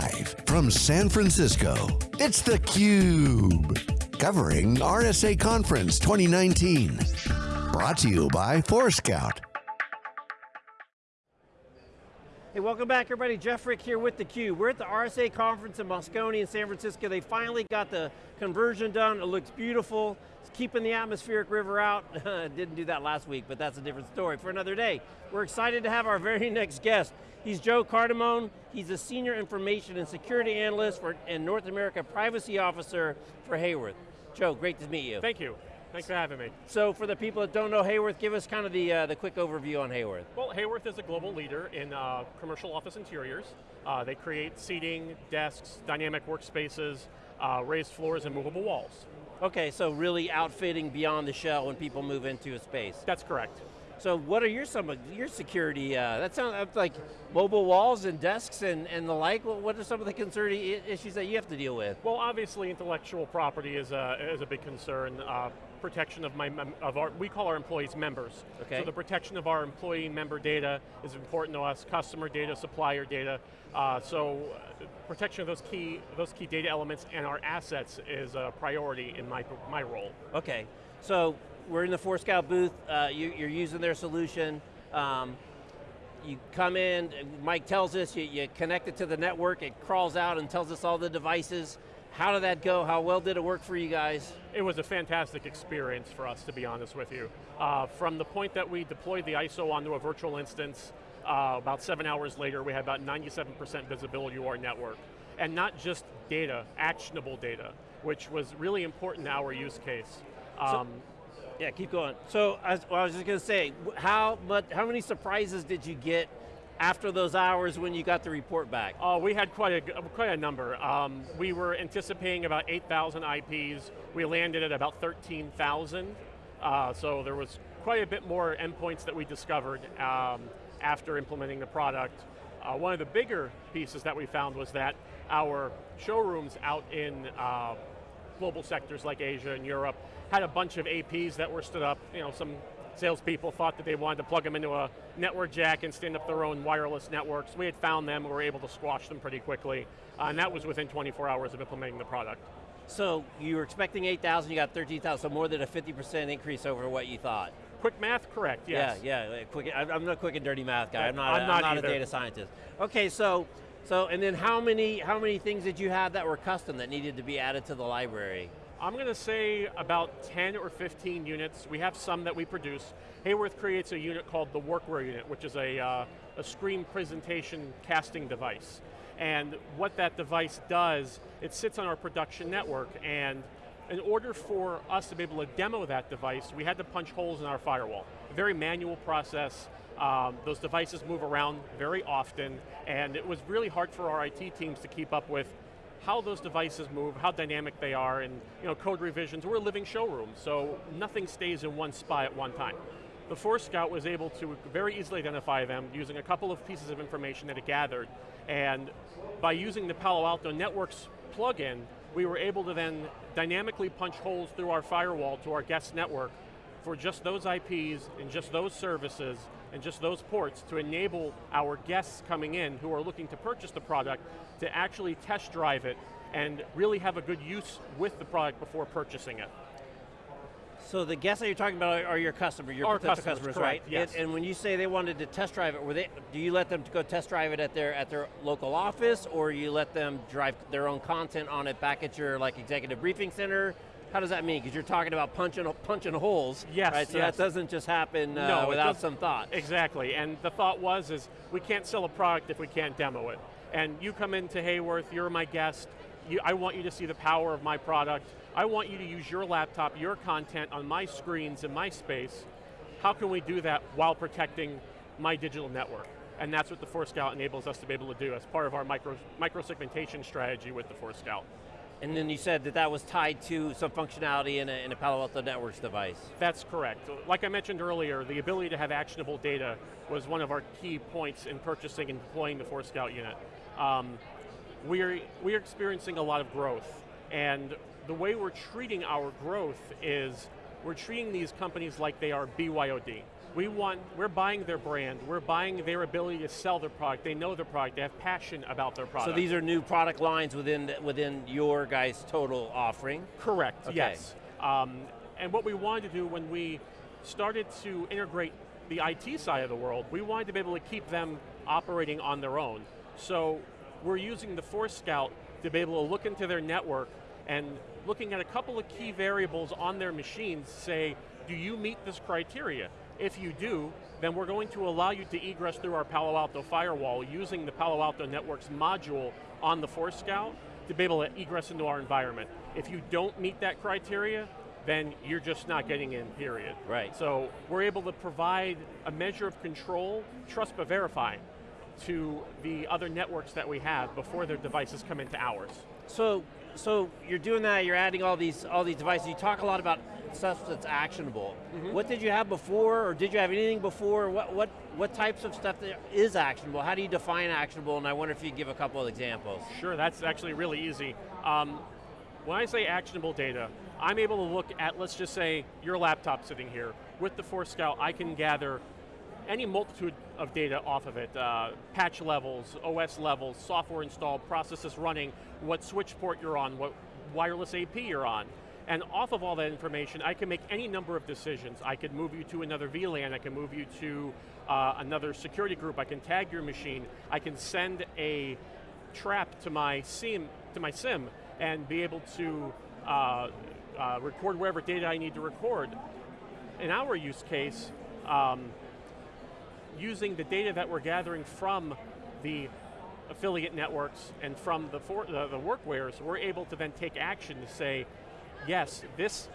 Live from San Francisco, it's theCUBE. Covering RSA Conference 2019. Brought to you by Forescout. Hey, welcome back everybody. Jeff Frick here with theCUBE. We're at the RSA conference in Moscone in San Francisco. They finally got the conversion done. It looks beautiful. It's keeping the atmospheric river out. Didn't do that last week, but that's a different story for another day. We're excited to have our very next guest. He's Joe Cardamone. He's a Senior Information and Security Analyst for, and North America Privacy Officer for Haworth. Joe, great to meet you. Thank you. Thanks for having me. So for the people that don't know Haworth, give us kind of the, uh, the quick overview on Haworth. Well, Haworth is a global leader in uh, commercial office interiors. Uh, they create seating, desks, dynamic workspaces, uh, raised floors, and movable walls. Okay, so really outfitting beyond the shell when people move into a space. That's correct. So what are your some of your security, uh, that sounds like mobile walls and desks and, and the like, what are some of the concern issues that you have to deal with? Well obviously intellectual property is a, is a big concern. Uh, protection of my of our we call our employees members. Okay. So the protection of our employee member data is important to us. Customer data, supplier data. Uh, so uh, protection of those key those key data elements and our assets is a priority in my my role. Okay. So we're in the Forescout booth. Uh, you, are using their solution. Um, you come in, Mike tells us, you, you connect it to the network, it crawls out and tells us all the devices. How did that go? How well did it work for you guys? It was a fantastic experience for us, to be honest with you. Uh, from the point that we deployed the ISO onto a virtual instance, uh, about seven hours later, we had about 97% visibility to our network. And not just data, actionable data, which was really important to our use case. Um, so, yeah, keep going. So, as, well, I was just going to say, how, much, how many surprises did you get after those hours when you got the report back? Oh, we had quite a, quite a number. Um, we were anticipating about 8,000 IPs. We landed at about 13,000. Uh, so there was quite a bit more endpoints that we discovered um, after implementing the product. Uh, one of the bigger pieces that we found was that our showrooms out in uh, global sectors like Asia and Europe had a bunch of APs that were stood up, you know, some salespeople thought that they wanted to plug them into a network jack and stand up their own wireless networks. We had found them, we were able to squash them pretty quickly, uh, and that was within 24 hours of implementing the product. So you were expecting 8,000, you got 13,000, so more than a 50% increase over what you thought. Quick math, correct, yes. Yeah, yeah, quick, I'm not a quick and dirty math guy, I'm not, I'm not, I'm not a data scientist. Okay, so, so, and then how many, how many things did you have that were custom that needed to be added to the library? I'm going to say about 10 or 15 units. We have some that we produce. Haworth creates a unit called the Workware unit, which is a, uh, a screen presentation casting device. And what that device does, it sits on our production network and in order for us to be able to demo that device, we had to punch holes in our firewall. A very manual process. Um, those devices move around very often, and it was really hard for our IT teams to keep up with how those devices move, how dynamic they are, and you know, code revisions. We're a living showroom, so nothing stays in one spot at one time. The Forescout was able to very easily identify them using a couple of pieces of information that it gathered, and by using the Palo Alto Networks plugin, we were able to then dynamically punch holes through our firewall to our guest network for just those IPs and just those services and just those ports to enable our guests coming in who are looking to purchase the product to actually test drive it and really have a good use with the product before purchasing it. So the guests that you're talking about are your customers, your Our potential customers, customers, correct, right? yes. And, and, when you say they wanted to test drive it, were they, do you let them go test drive it at their at their local office, or you let them drive their own content on it back at your like executive briefing center? How does that mean? Because you're talking about punching punching holes, yes, right? So yes. that doesn't just happen uh, no, without some thought. Exactly, and the thought was is we can't sell a product if we can't demo it. And you come into Haworth, you're my guest, you, I want you to see the power of my product. I want you to use your laptop, your content on my screens in my space. How can we do that while protecting my digital network? And that's what the Forescout enables us to be able to do as part of our micro, micro segmentation strategy with the Forescout. And then you said that that was tied to some functionality in a, in a Palo Alto Networks device. That's correct. Like I mentioned earlier, the ability to have actionable data was one of our key points in purchasing and deploying the Forescout unit. Um, we're, we're experiencing a lot of growth, and the way we're treating our growth is we're treating these companies like they are BYOD. We want, we're buying their brand, we're buying their ability to sell their product, they know their product, they have passion about their product. So these are new product lines within, within your guys' total offering? Correct, Okay. yes. Um, and what we wanted to do when we started to integrate the IT side of the world, we wanted to be able to keep them operating on their own. So we're using the Forescout to be able to look into their network and looking at a couple of key variables on their machines, say, do you meet this criteria? If you do, then we're going to allow you to egress through our Palo Alto firewall using the Palo Alto Networks module on the Forescout to be able to egress into our environment. If you don't meet that criteria, then you're just not getting in, period. Right. So we're able to provide a measure of control, trust but verify, to the other networks that we have before their devices come into ours. So, so you're doing that, you're adding all these, all these devices, you talk a lot about stuff that's actionable. Mm-hmm. What did you have before, or did you have anything before? What, what, what types of stuff that is actionable? How do you define actionable? And I wonder if you give a couple of examples. Sure, that's actually really easy. Um, when I say actionable data, I'm able to look at, let's just say, your laptop sitting here. With the Forescout, I can gather any multitude of data off of it, uh, patch levels, OS levels, software installed, processes running, what switch port you're on, what wireless AP you're on. And off of all that information, I can make any number of decisions. I could move you to another VLAN, I can move you to uh, another security group, I can tag your machine, I can send a trap to my SIEM, to my SIEM and be able to uh, uh, record whatever data I need to record. In our use case, um, using the data that we're gathering from the affiliate networks and from the, for, the, the Workwares, we're able to then take action to say, yes, this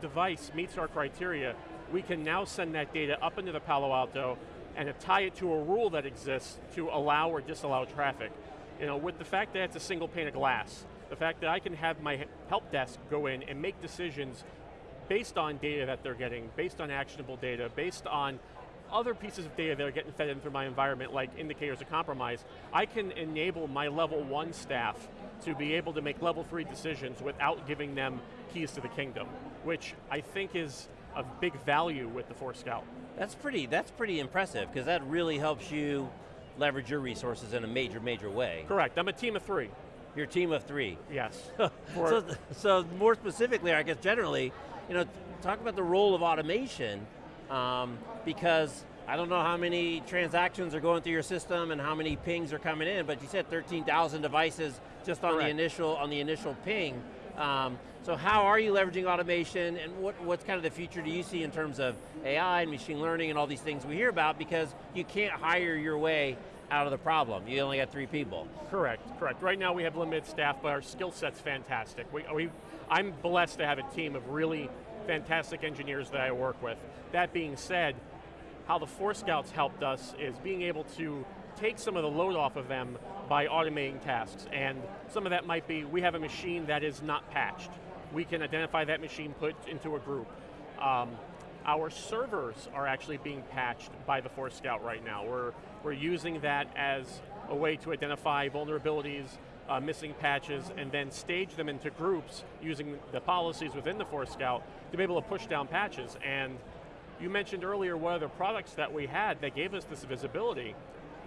device meets our criteria, we can now send that data up into the Palo Alto and tie it to a rule that exists to allow or disallow traffic. You know, with the fact that it's a single pane of glass, the fact that I can have my help desk go in and make decisions based on data that they're getting, based on actionable data, based on other pieces of data that are getting fed in through my environment, like indicators of compromise, I can enable my level one staff to be able to make level three decisions without giving them keys to the kingdom, which I think is of big value with the Forescout. That's pretty, that's pretty impressive, because that really helps you leverage your resources in a major, major way. Correct, I'm a team of three. Your team of three. Yes. so, so more specifically, I guess generally, you know, talk about the role of automation, um, because I don't know how many transactions are going through your system and how many pings are coming in, but you said 13,000 devices just on Correct. the initial on the initial ping. Um, so how are you leveraging automation and what, what's kind of the future do you see in terms of AI and machine learning and all these things we hear about because you can't hire your way out of the problem. You only got three people. Correct, correct. Right now we have limited staff, but our skill set's fantastic. We, we, I'm blessed to have a team of really fantastic engineers that I work with. That being said, how the Forescout's helped us is being able to take some of the load off of them by automating tasks. And some of that might be, we have a machine that is not patched. We can identify that machine, put into a group. Um, our servers are actually being patched by the Forescout right now. We're, we're using that as a way to identify vulnerabilities, uh, missing patches, and then stage them into groups using the policies within the Forescout to be able to push down patches. And you mentioned earlier what other products that we had that gave us this visibility.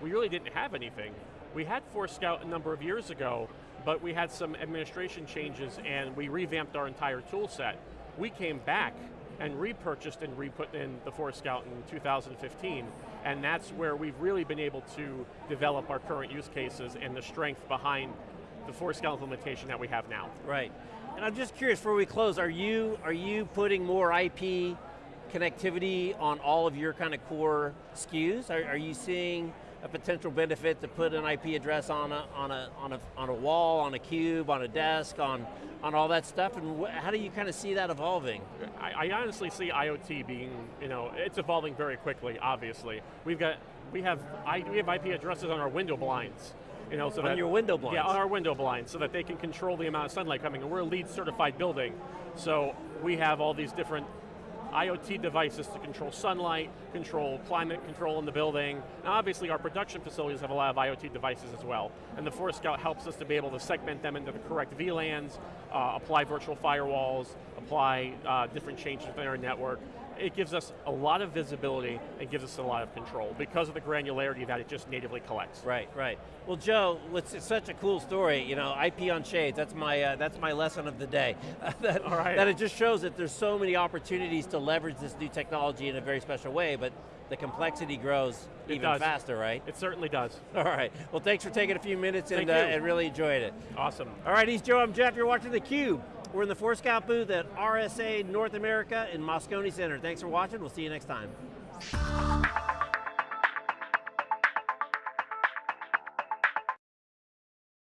We really didn't have anything. We had Forescout a number of years ago, but we had some administration changes and we revamped our entire tool set. We came back and repurchased and re-put in the Forescout in 2015, and that's where we've really been able to develop our current use cases and the strength behind the Forescout implementation that we have now. Right. And I'm just curious, before we close, are you, are you putting more IP connectivity on all of your kind of core SKUs? Are, are you seeing a potential benefit to put an IP address on a, on a, on a, on a wall, on a cube, on a desk, on, on all that stuff, and how do you kind of see that evolving? I, I honestly see IoT being, you know, it's evolving very quickly, obviously. We've got, we have, I, we have IP addresses on our window blinds. You know, so On that, your window blinds? Yeah, on our window blinds, so that they can control the amount of sunlight coming, and we're a LEED certified building, so we have all these different IoT devices to control sunlight, control climate control in the building. Now obviously our production facilities have a lot of IoT devices as well. And the Forescout helps us to be able to segment them into the correct VLANs, uh, apply virtual firewalls, apply uh, different changes within our network. it gives us a lot of visibility and gives us a lot of control because of the granularity that it just natively collects. Right, right. Well, Joe, it's such a cool story. You know, IP on shades. That's my uh, that's my lesson of the day. that, All right. that it just shows that there's so many opportunities to leverage this new technology in a very special way, but the complexity grows It even does. faster, right? It certainly does. All right. Well, thanks for taking a few minutes and, uh, and really enjoyed it. Awesome. All right, he's Joe, I'm Jeff, you're watching theCUBE. We're in the Forescout booth at RSA North America in Moscone Center. Thanks for watching, we'll see you next time.